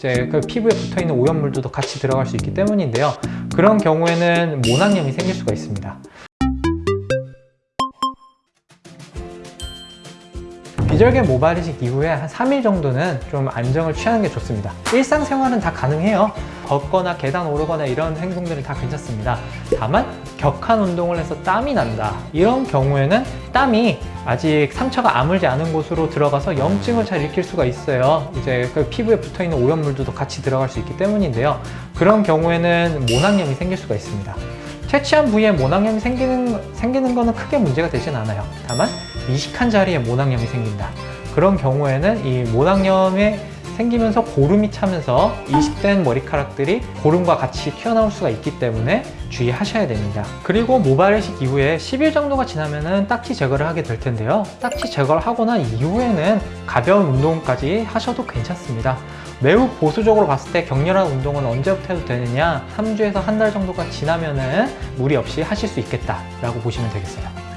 이제 그 피부에 붙어있는 오염물도 같이 들어갈 수 있기 때문인데요. 그런 경우에는 모낭염이 생길 수가 있습니다. 비절개 모발 이식 이후에 한 3일 정도는 좀 안정을 취하는 게 좋습니다. 일상생활은 다 가능해요. 걷거나 계단 오르거나 이런 행동들은 다 괜찮습니다. 다만 격한 운동을 해서 땀이 난다. 이런 경우에는 땀이 아직 상처가 아물지 않은 곳으로 들어가서 염증을 잘 일으킬 수가 있어요. 이제 그 피부에 붙어 있는 오염물도 같이 들어갈 수 있기 때문인데요. 그런 경우에는 모낭염이 생길 수가 있습니다. 채취한 부위에 모낭염이 생기는, 생기는 거는 크게 문제가 되진 않아요. 다만 이식한 자리에 모낭염이 생긴다. 그런 경우에는 이 모낭염이 생기면서 고름이 차면서 이식된 머리카락들이 고름과 같이 튀어나올 수가 있기 때문에 주의하셔야 됩니다. 그리고 모발 이식 이후에 10일 정도가 지나면 은 딱지 제거를 하게 될 텐데요. 딱지 제거를 하고 난 이후에는 가벼운 운동까지 하셔도 괜찮습니다. 매우 보수적으로 봤을 때 격렬한 운동은 언제부터 해도 되느냐 3주에서 한 달 정도가 지나면 은 무리 없이 하실 수 있겠다 라고 보시면 되겠어요.